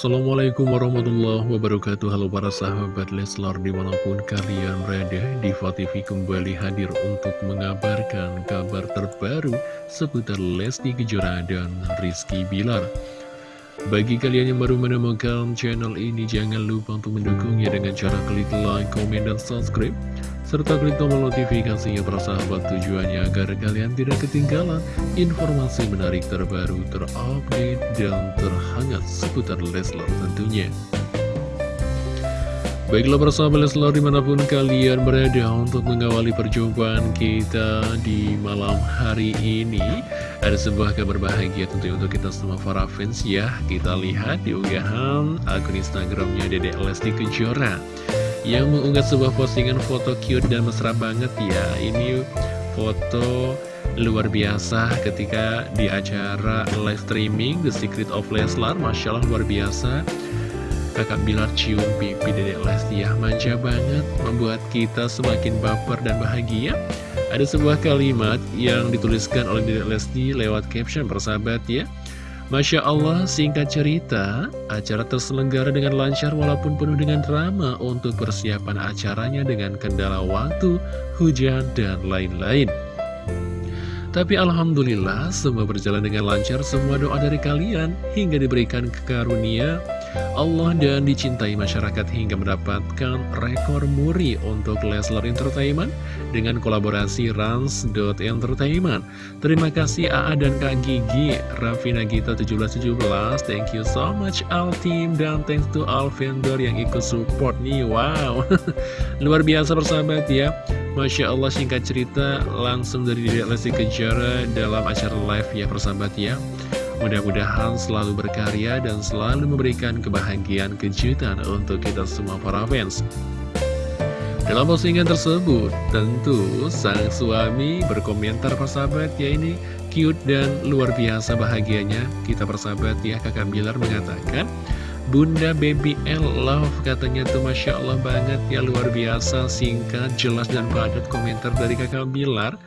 Assalamualaikum warahmatullahi wabarakatuh. Halo para sahabat Leslar di mana pun kalian berada Diva TV kembali hadir untuk mengabarkan kabar terbaru Seputar Lesti Kejora dan Rizky Bilar Bagi kalian yang baru menemukan channel ini Jangan lupa untuk mendukungnya dengan cara klik like, komen, dan subscribe serta klik tombol notifikasinya persahabat tujuannya agar kalian tidak ketinggalan informasi menarik terbaru, terupdate, dan terhangat seputar Leslar tentunya. Baiklah persahabat Leslar di mana pun kalian berada untuk mengawali perjumpaan kita di malam hari ini. Ada sebuah kabar bahagia tentunya untuk kita semua para fans ya. Kita lihat di unggahan akun Instagramnya Dedek Lesti Kejora yang mengunggah sebuah postingan foto cute dan mesra banget ya. Ini foto luar biasa ketika di acara live streaming The Secret of Leslar. Masya Allah luar biasa Kakak Bilar cium pipi Dedek Lesti ya. Manja banget membuat kita semakin baper dan bahagia. Ada sebuah kalimat yang dituliskan oleh Dedek Lesti lewat caption persahabat ya. Masya Allah, singkat cerita, acara terselenggara dengan lancar walaupun penuh dengan drama untuk persiapan acaranya dengan kendala waktu, hujan, dan lain-lain. Tapi Alhamdulillah, semua berjalan dengan lancar, semua doa dari kalian hingga diberikan kekarunia Allah dan dicintai masyarakat hingga mendapatkan rekor muri untuk Leslar Entertainment dengan kolaborasi Rans.Entertainment. Terima kasih AA dan Kak Gigi, Raffi Nagita 1717, thank you so much all team dan thanks to all vendor yang ikut support nih, wow. Luar biasa persahabat ya. Masya Allah singkat cerita langsung dari Lesti Kejara dalam acara live ya persahabat ya. Mudah-mudahan selalu berkarya dan selalu memberikan kebahagiaan kejutan untuk kita semua para fans. Dalam postingan tersebut, tentu sang suami berkomentar persahabat ya ini cute dan luar biasa bahagianya. Kita persahabat ya kakak Bilar mengatakan, Bunda Baby L Love katanya tuh Masya Allah banget ya luar biasa singkat, jelas dan padat komentar dari kakak Bilar.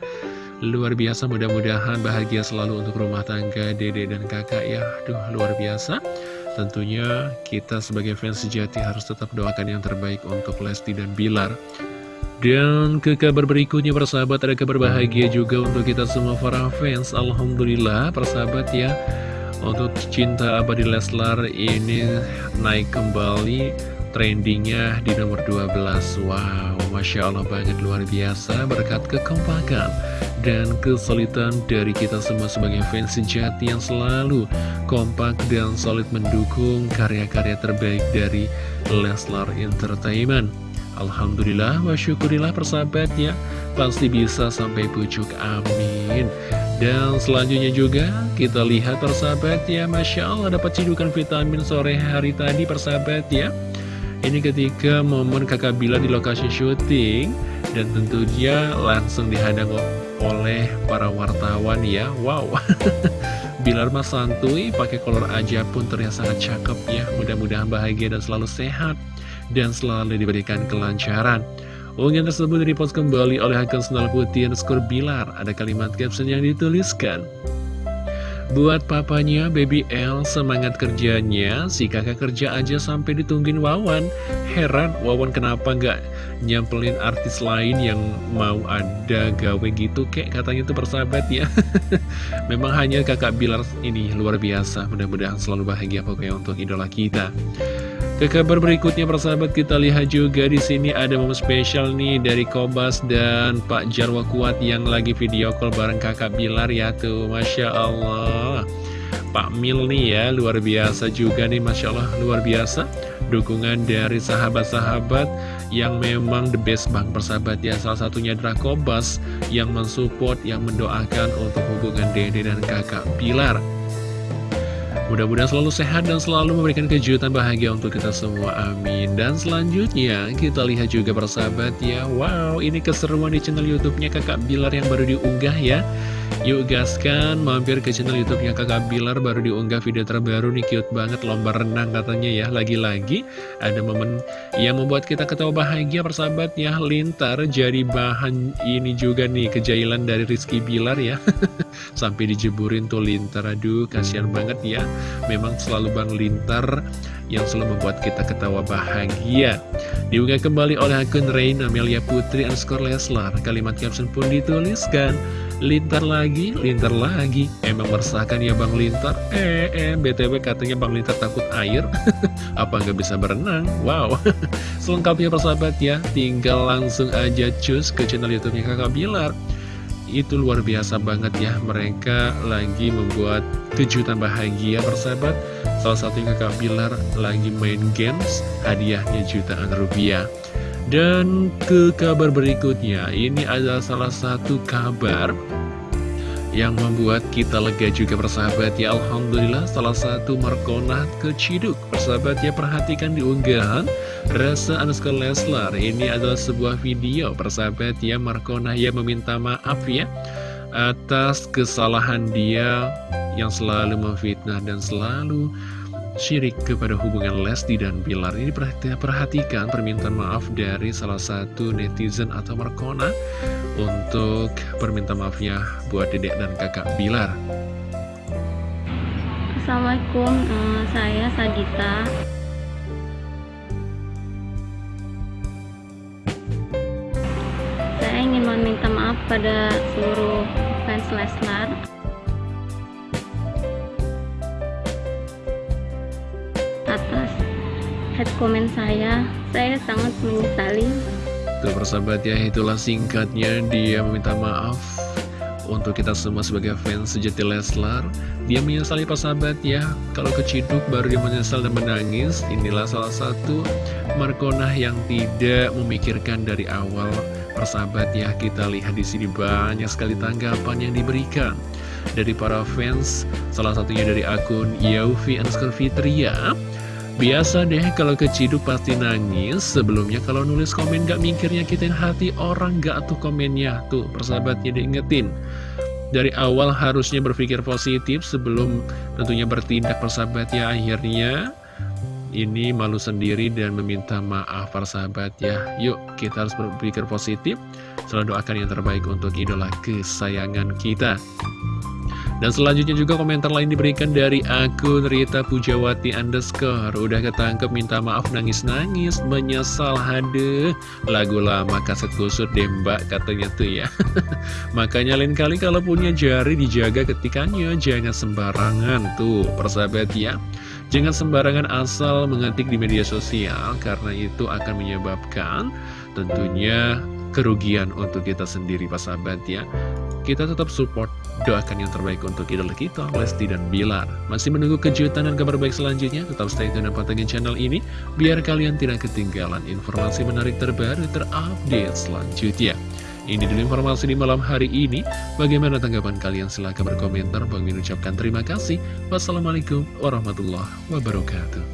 Luar biasa mudah-mudahan bahagia selalu untuk rumah tangga dede dan kakak ya. Duh luar biasa. Tentunya kita sebagai fans sejati harus tetap doakan yang terbaik untuk Lesti dan Bilar. Dan ke kabar berikutnya persahabat ada kabar bahagia juga untuk kita semua para fans. Alhamdulillah persahabat ya. Untuk cinta abadi Leslar ini naik kembali trendingnya di nomor 12 Wow, Masya Allah banget luar biasa berkat kekompakan dan kesulitan dari kita semua sebagai fans sejati yang selalu kompak dan solid mendukung karya-karya terbaik dari Leslar Entertainment. Alhamdulillah wa syukurillah persahabat ya Pasti bisa sampai pucuk amin. Dan selanjutnya juga kita lihat persahabat ya Masya Allah dapat cidukan vitamin sore hari tadi persahabat ya Ini ketika momen kakak Bila di lokasi syuting Dan tentunya langsung dihadang oleh para wartawan ya. Wow. Bilar mas santuy pakai kolor aja pun terlihat sangat cakep ya. Mudah-mudahan bahagia dan selalu sehat Dan selalu diberikan kelancaran. Unggahan tersebut dipost kembali oleh akun Senal Putih Skor Bilar. Ada kalimat caption yang dituliskan Buat papanya Baby L semangat kerjanya. Si kakak kerja aja sampai ditungguin Wawan. Heran Wawan kenapa nggak nyempelin artis lain yang mau ada gawe gitu? Kayak katanya itu persahabat ya. Memang hanya kakak Bilar ini luar biasa. Mudah-mudahan selalu bahagia pokoknya untuk idola kita ke kabar berikutnya persahabat kita lihat juga di sini ada momen spesial nih dari Kobas dan Pak Jarwo Kuat yang lagi video call bareng kakak Bilar ya tuh. Masya Allah. Pak Mil nih ya luar biasa juga nih Masya Allah luar biasa. Dukungan dari sahabat-sahabat yang memang the best bank persahabat ya. Salah satunya adalah Kobas yang mensupport yang mendoakan untuk hubungan Dede dan kakak Bilar Mudah-mudahan selalu sehat dan selalu memberikan kejutan bahagia untuk kita semua, amin. Dan selanjutnya kita lihat juga persahabat ya. Wow, ini keseruan di channel youtube-nya kakak Bilar yang baru diunggah ya Yuk gaskan, mampir ke channel youtube-nya kakak Bilar Baru diunggah video terbaru nih, cute banget Lomba renang katanya ya, lagi-lagi Ada momen yang membuat kita ketawa bahagia persahabat ya Lintar jadi bahan ini juga nih Kejailan dari Rizky Bilar ya. Sampai dijeburin tuh Lintar Aduh, kasihan banget ya. Memang selalu Bang Lintar yang selalu membuat kita ketawa bahagia. Diunggah kembali oleh akun Rain Amelia Putri underscore Leslar. Kalimat caption pun dituliskan, Lintar lagi, lintar lagi. Emang meresahkan ya Bang Lintar? Eh, eh, BTW katanya Bang Lintar takut air. Apa nggak bisa berenang? Wow. Selengkapnya persahabat ya, tinggal langsung aja cus ke channel YouTube-nya Kakak Bilar itu luar biasa banget ya mereka lagi membuat kejutan bahagia persahabat salah satu kakak Bilar lagi main games hadiahnya jutaan rupiah dan ke kabar berikutnya ini adalah salah satu kabar yang membuat kita lega juga persahabat. Ya Alhamdulillah salah satu Markona keciduk. Persahabat ya perhatikan di unggahan Rasa underscore Leslar. Ini adalah sebuah video persahabat ya Markona yang meminta maaf ya atas kesalahan dia yang selalu memfitnah dan selalu syirik kepada hubungan Lesti dan Bilar. Ini perhatikan permintaan maaf dari salah satu netizen atau Markona untuk permintaan maafnya buat dedek dan kakak Bilar. Assalamualaikum uh, saya Sadita saya ingin meminta maaf pada seluruh fans Leslar head comment saya. Saya sangat menyesali. Tuh persahabat ya itulah singkatnya dia meminta maaf untuk kita semua sebagai fans sejati Leslar. Dia menyesali persahabat ya Kalau keciduk baru dia menyesal dan menangis. Inilah salah satu Markonah yang tidak memikirkan dari awal. Persahabat ya kita lihat di sini banyak sekali tanggapan yang diberikan Dari para fans. Salah satunya dari akun Yaufi Anskar Fitria Biasa deh kalau keciduk pasti nangis. Sebelumnya kalau nulis komen gak mikirnya kita hati orang gak tuh komennya. Tuh persahabatnya diingetin Dari awal harusnya berpikir positif sebelum tentunya bertindak persahabat ya. Akhirnya ini malu sendiri dan meminta maaf persahabat ya. Yuk kita harus berpikir positif. Selalu doakan yang terbaik untuk idola kesayangan kita dan selanjutnya juga komentar lain diberikan dari akun Rita Pujawati underscore. Udah ketangkep minta maaf nangis-nangis Menyesal. Hadeh Lagu lama kaset kusut deh mbak katanya tuh ya. Makanya lain kali kalau punya jari dijaga ketikanya Jangan sembarangan tuh persahabat ya. Jangan sembarangan asal mengetik di media sosial Karena itu akan menyebabkan tentunya kerugian untuk kita sendiri Pak sahabat ya kita tetap support doakan yang terbaik untuk idola kita Lesti dan Bilar masih menunggu kejutan dan kabar baik selanjutnya tetap stay tune dan pantengin channel ini biar kalian tidak ketinggalan informasi menarik terbaru terupdate selanjutnya ini dulu informasi di malam hari ini. Bagaimana tanggapan kalian? Silahkan berkomentar. Bang ucapkan terima kasih. Wassalamualaikum warahmatullahi wabarakatuh.